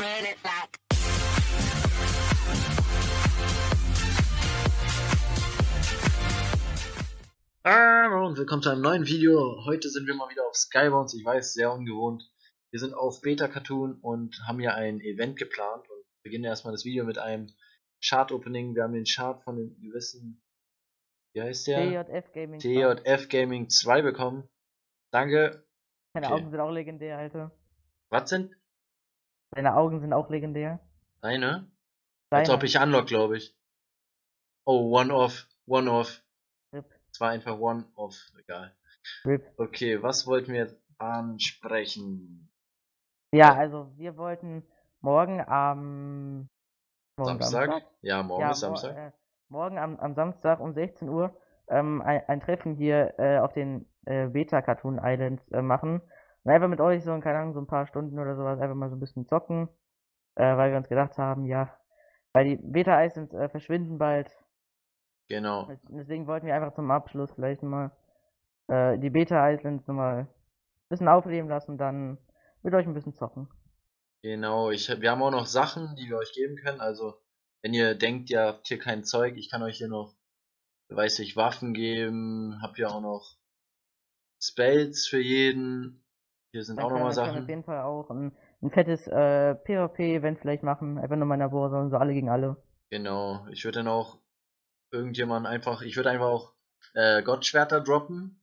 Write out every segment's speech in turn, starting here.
Run it back. Hallo und willkommen zu einem neuen Video. Heute sind wir mal wieder auf Skybounds. Ich weiß, sehr ungewohnt. Wir sind auf Beta Cartoon und haben hier ein Event geplant und beginnen erstmal das Video mit einem Chart Opening. Wir haben den Chart von dem gewissen, wie heißt der? TJF Gaming. TJF Gaming 2 bekommen. Danke. Deine okay. Augen sind auch legendär, Alter. Was sind Deine Augen sind auch legendär. deine? Als Deine. ob ich unlock, glaube ich. Oh, one off, one off. Rip. Es war einfach one off, egal. Rip. Okay, was wollten wir jetzt ansprechen? Ja, also wir wollten morgen am morgen Samstag? Ja, morgen Ja, ist mor- Samstag. äh, morgen am, am Samstag um 16 Uhr ähm, ein, ein Treffen hier äh, auf den äh, Beta Cartoon Islands äh, machen. Und einfach mit euch so, keine Ahnung, so ein paar Stunden oder sowas, einfach mal so ein bisschen zocken. Äh, weil wir uns gedacht haben, ja, weil die Beta Islands äh, verschwinden bald. Genau. Deswegen wollten wir einfach zum Abschluss vielleicht mal äh, die Beta Islands nochmal ein bisschen aufleben lassen, dann mit euch ein bisschen zocken. Genau. Ich, wir haben auch noch Sachen, die wir euch geben können. Also, wenn ihr denkt, ihr habt hier kein Zeug, ich kann euch hier noch, weiß ich, Waffen geben. Hab hier auch noch Spells für jeden. Hier sind Dann auch nochmal wir auf Sachen. jeden Fall auch ein, ein fettes äh, PvP-Event vielleicht machen. Einfach nur mal in der Warzone, so alle gegen alle. Genau. Ich würde dann auch irgendjemand einfach, ich würde einfach auch äh, Gottschwerter droppen.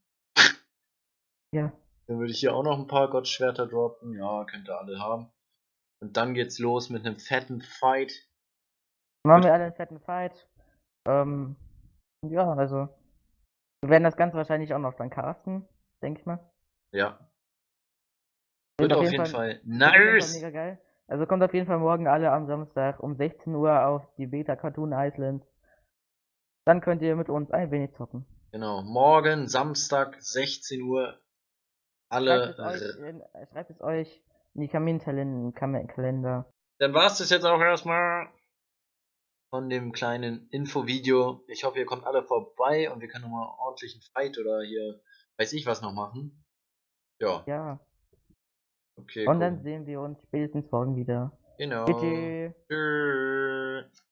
Ja. Dann würde ich hier auch noch ein paar Gottschwerter droppen. Ja, könnt ihr alle haben. Und dann geht's los mit einem fetten Fight. Dann machen wir alle einen fetten Fight. Ähm, ja, also. Wir werden das Ganze wahrscheinlich auch noch dann casten, denke ich mal. Ja. Wird auf jeden Fall Fall nice. mega geil. Also kommt auf jeden Fall morgen alle am Samstag um 16 Uhr auf die Beta Cartoon Islands. Dann könnt ihr mit uns ein wenig zocken. Genau. Morgen, Samstag, 16 Uhr. Alle. Schreibt es euch in, äh, schreibt es euch in die Kaminkalender. Dann war's das jetzt auch erstmal von dem kleinen Infovideo. Ich hoffe, ihr kommt alle vorbei und wir können nochmal ordentlich einen Fight oder hier weiß ich was noch machen. Ja, Ja. Okay. Und cool. dann sehen wir uns spätestens morgen wieder. Genau. Bitte. Tschüss.